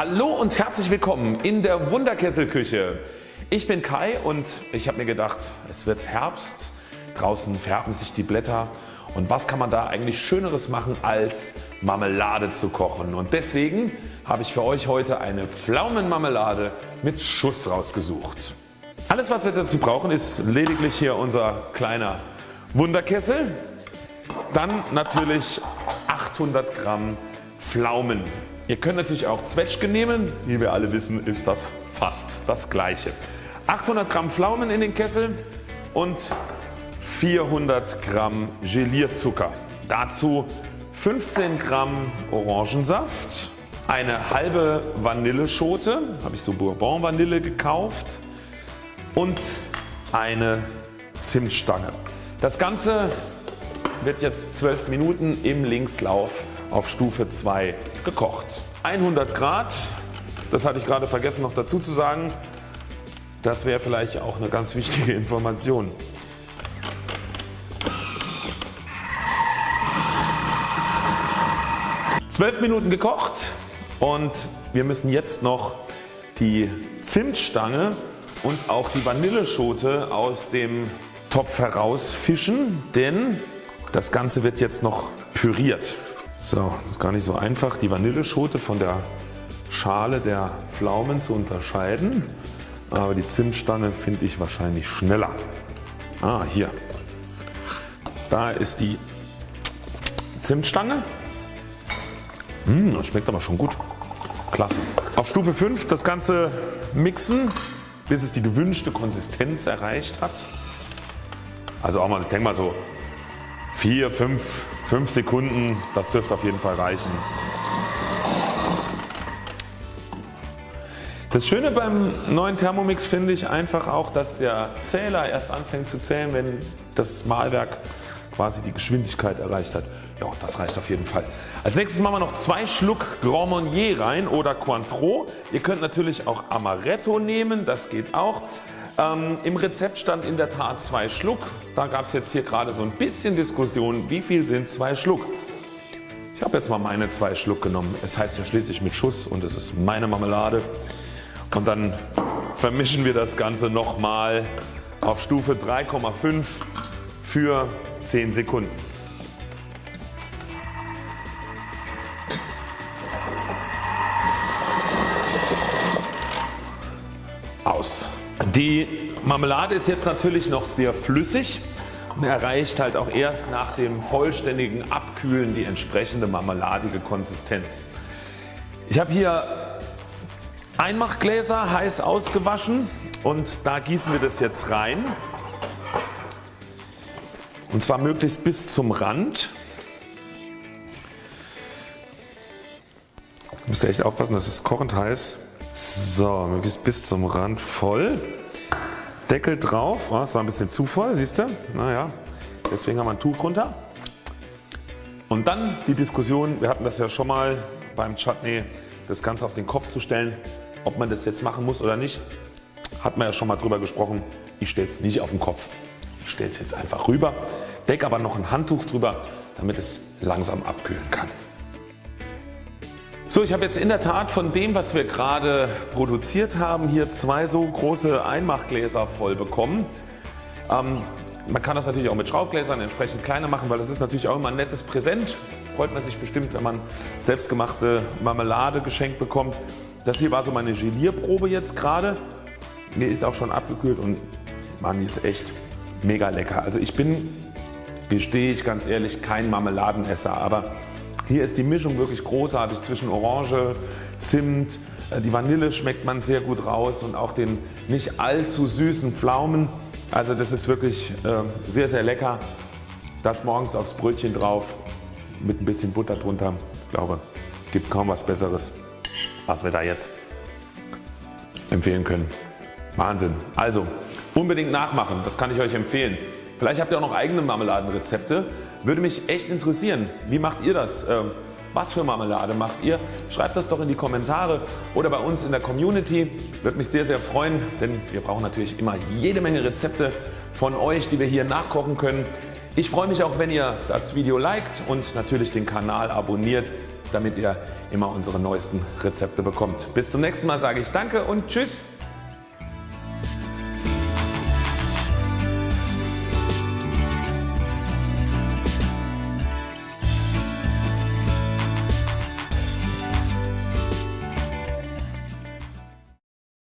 Hallo und herzlich willkommen in der Wunderkesselküche. Ich bin Kai und ich habe mir gedacht es wird Herbst, draußen färben sich die Blätter und was kann man da eigentlich schöneres machen als Marmelade zu kochen und deswegen habe ich für euch heute eine Pflaumenmarmelade mit Schuss rausgesucht. Alles was wir dazu brauchen ist lediglich hier unser kleiner Wunderkessel, dann natürlich 800 Gramm Pflaumen. Ihr könnt natürlich auch Zwetschgen nehmen, wie wir alle wissen ist das fast das gleiche. 800 Gramm Pflaumen in den Kessel und 400 Gramm Gelierzucker. Dazu 15 Gramm Orangensaft, eine halbe Vanilleschote, habe ich so Bourbon Vanille gekauft und eine Zimtstange. Das Ganze wird jetzt 12 Minuten im Linkslauf auf Stufe 2 gekocht. 100 Grad, das hatte ich gerade vergessen noch dazu zu sagen, das wäre vielleicht auch eine ganz wichtige Information. Zwölf Minuten gekocht und wir müssen jetzt noch die Zimtstange und auch die Vanilleschote aus dem Topf herausfischen, denn das Ganze wird jetzt noch püriert. So, das ist gar nicht so einfach die Vanilleschote von der Schale der Pflaumen zu unterscheiden, aber die Zimtstange finde ich wahrscheinlich schneller. Ah hier, da ist die Zimtstange. Mmh, das schmeckt aber schon gut. Klasse. Auf Stufe 5 das Ganze mixen bis es die gewünschte Konsistenz erreicht hat. Also auch mal, ich denke mal so 4, 5, 5 Sekunden, das dürfte auf jeden Fall reichen. Das Schöne beim neuen Thermomix finde ich einfach auch, dass der Zähler erst anfängt zu zählen, wenn das Mahlwerk quasi die Geschwindigkeit erreicht hat. Ja, das reicht auf jeden Fall. Als nächstes machen wir noch zwei Schluck Grand Marnier rein oder Cointreau. Ihr könnt natürlich auch Amaretto nehmen, das geht auch. Ähm, Im Rezept stand in der Tat zwei Schluck. Da gab es jetzt hier gerade so ein bisschen Diskussion, wie viel sind zwei Schluck. Ich habe jetzt mal meine zwei Schluck genommen. Es heißt ja schließlich mit Schuss und es ist meine Marmelade. Und dann vermischen wir das Ganze nochmal auf Stufe 3,5 für 10 Sekunden. Aus. Die Marmelade ist jetzt natürlich noch sehr flüssig und erreicht halt auch erst nach dem vollständigen Abkühlen die entsprechende marmeladige Konsistenz. Ich habe hier Einmachgläser heiß ausgewaschen und da gießen wir das jetzt rein und zwar möglichst bis zum Rand. Müsst ihr echt aufpassen, das ist kochend heiß. So, möglichst bis zum Rand voll. Deckel drauf, oh, das war ein bisschen zu voll, siehst du? Naja, deswegen haben wir ein Tuch drunter. Und dann die Diskussion, wir hatten das ja schon mal beim Chutney, das Ganze auf den Kopf zu stellen, ob man das jetzt machen muss oder nicht. Hat man ja schon mal drüber gesprochen. Ich stelle es nicht auf den Kopf. Ich stelle es jetzt einfach rüber, decke aber noch ein Handtuch drüber, damit es langsam abkühlen kann. So, ich habe jetzt in der Tat von dem was wir gerade produziert haben hier zwei so große Einmachgläser voll bekommen. Ähm, man kann das natürlich auch mit Schraubgläsern entsprechend kleiner machen, weil das ist natürlich auch immer ein nettes Präsent. Freut man sich bestimmt wenn man selbstgemachte Marmelade geschenkt bekommt. Das hier war so meine Gelierprobe jetzt gerade. Mir ist auch schon abgekühlt und man ist echt mega lecker. Also ich bin, gestehe ich ganz ehrlich, kein Marmeladenesser, aber hier ist die Mischung wirklich großartig zwischen Orange, Zimt, äh, die Vanille schmeckt man sehr gut raus und auch den nicht allzu süßen Pflaumen. Also das ist wirklich äh, sehr sehr lecker. Das morgens aufs Brötchen drauf mit ein bisschen Butter drunter. Ich glaube gibt kaum was besseres was wir da jetzt empfehlen können. Wahnsinn. Also unbedingt nachmachen, das kann ich euch empfehlen. Vielleicht habt ihr auch noch eigene Marmeladenrezepte. Würde mich echt interessieren. Wie macht ihr das? Ähm, was für Marmelade macht ihr? Schreibt das doch in die Kommentare oder bei uns in der Community. Würde mich sehr sehr freuen, denn wir brauchen natürlich immer jede Menge Rezepte von euch die wir hier nachkochen können. Ich freue mich auch wenn ihr das Video liked und natürlich den Kanal abonniert. damit ihr immer unsere neuesten Rezepte bekommt. Bis zum nächsten Mal sage ich Danke und Tschüss.